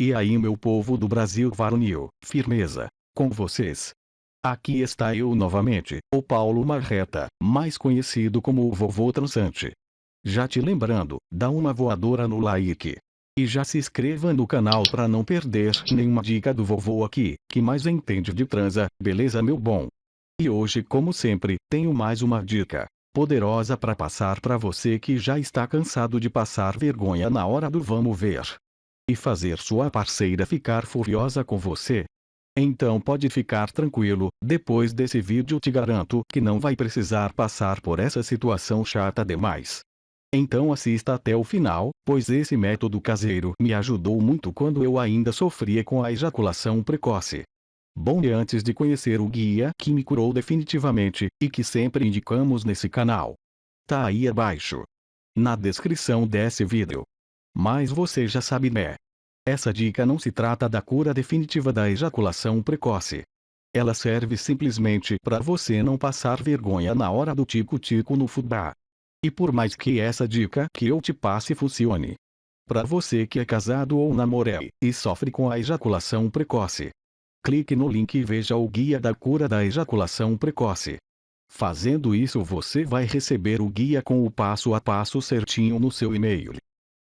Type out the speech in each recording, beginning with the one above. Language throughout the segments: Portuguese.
E aí meu povo do Brasil varonil, firmeza, com vocês. Aqui está eu novamente, o Paulo Marreta, mais conhecido como o Vovô Transante. Já te lembrando, dá uma voadora no like. E já se inscreva no canal para não perder nenhuma dica do vovô aqui, que mais entende de transa, beleza meu bom? E hoje como sempre, tenho mais uma dica, poderosa para passar para você que já está cansado de passar vergonha na hora do vamos ver e fazer sua parceira ficar furiosa com você. Então pode ficar tranquilo, depois desse vídeo te garanto que não vai precisar passar por essa situação chata demais. Então assista até o final, pois esse método caseiro me ajudou muito quando eu ainda sofria com a ejaculação precoce. Bom e antes de conhecer o guia que me curou definitivamente, e que sempre indicamos nesse canal. Tá aí abaixo. Na descrição desse vídeo. Mas você já sabe né? Essa dica não se trata da cura definitiva da ejaculação precoce. Ela serve simplesmente para você não passar vergonha na hora do tico-tico no fubá. E por mais que essa dica que eu te passe funcione. Para você que é casado ou namoré e sofre com a ejaculação precoce. Clique no link e veja o guia da cura da ejaculação precoce. Fazendo isso você vai receber o guia com o passo a passo certinho no seu e-mail.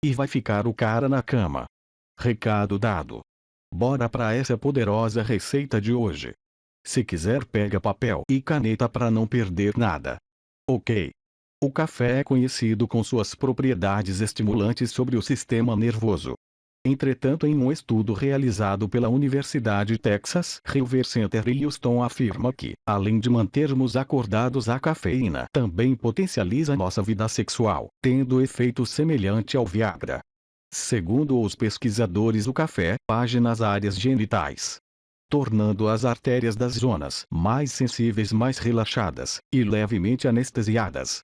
E vai ficar o cara na cama. Recado dado. Bora para essa poderosa receita de hoje. Se quiser pega papel e caneta para não perder nada. Ok. O café é conhecido com suas propriedades estimulantes sobre o sistema nervoso. Entretanto em um estudo realizado pela Universidade Texas River Center Houston afirma que, além de mantermos acordados a cafeína também potencializa nossa vida sexual, tendo efeito semelhante ao Viagra. Segundo os pesquisadores o café, páginas áreas genitais, tornando as artérias das zonas mais sensíveis mais relaxadas, e levemente anestesiadas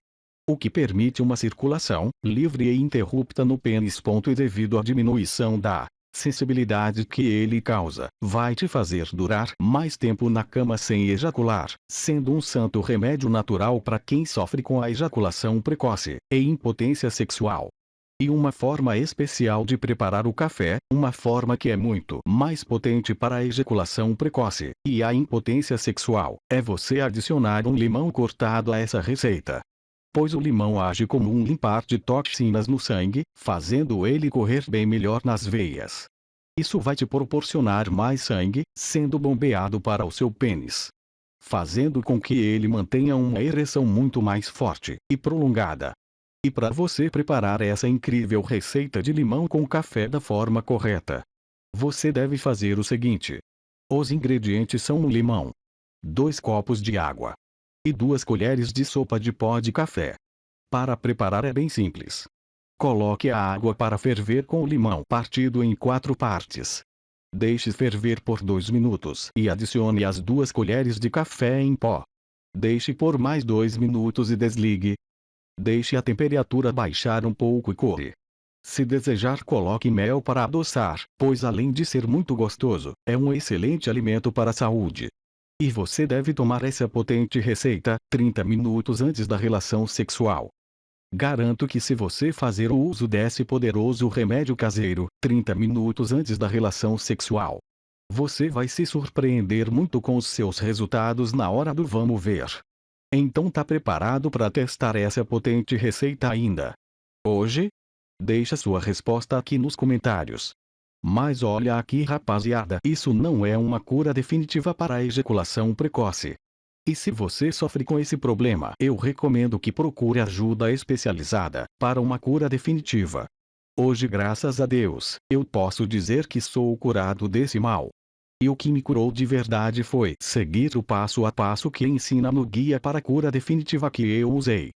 o que permite uma circulação livre e interrupta no pênis. E devido à diminuição da sensibilidade que ele causa, vai te fazer durar mais tempo na cama sem ejacular, sendo um santo remédio natural para quem sofre com a ejaculação precoce e impotência sexual. E uma forma especial de preparar o café, uma forma que é muito mais potente para a ejaculação precoce e a impotência sexual, é você adicionar um limão cortado a essa receita pois o limão age como um limpar de toxinas no sangue, fazendo ele correr bem melhor nas veias. Isso vai te proporcionar mais sangue, sendo bombeado para o seu pênis. Fazendo com que ele mantenha uma ereção muito mais forte e prolongada. E para você preparar essa incrível receita de limão com café da forma correta, você deve fazer o seguinte. Os ingredientes são um limão, 2 copos de água, e 2 colheres de sopa de pó de café. Para preparar é bem simples. Coloque a água para ferver com o limão partido em quatro partes. Deixe ferver por 2 minutos e adicione as duas colheres de café em pó. Deixe por mais 2 minutos e desligue. Deixe a temperatura baixar um pouco e corre. Se desejar coloque mel para adoçar, pois além de ser muito gostoso, é um excelente alimento para a saúde. E você deve tomar essa potente receita 30 minutos antes da relação sexual. Garanto que se você fazer o uso desse poderoso remédio caseiro 30 minutos antes da relação sexual, você vai se surpreender muito com os seus resultados na hora do vamos ver. Então tá preparado para testar essa potente receita ainda? Hoje? Deixa sua resposta aqui nos comentários. Mas olha aqui rapaziada, isso não é uma cura definitiva para a ejaculação precoce. E se você sofre com esse problema, eu recomendo que procure ajuda especializada para uma cura definitiva. Hoje graças a Deus, eu posso dizer que sou curado desse mal. E o que me curou de verdade foi seguir o passo a passo que ensina no guia para a cura definitiva que eu usei.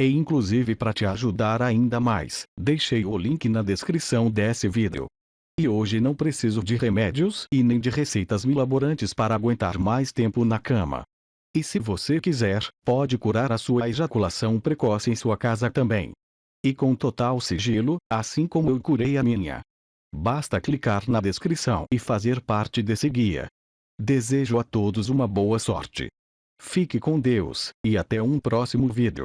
E inclusive para te ajudar ainda mais, deixei o link na descrição desse vídeo. E hoje não preciso de remédios e nem de receitas milaborantes para aguentar mais tempo na cama. E se você quiser, pode curar a sua ejaculação precoce em sua casa também. E com total sigilo, assim como eu curei a minha. Basta clicar na descrição e fazer parte desse guia. Desejo a todos uma boa sorte. Fique com Deus, e até um próximo vídeo.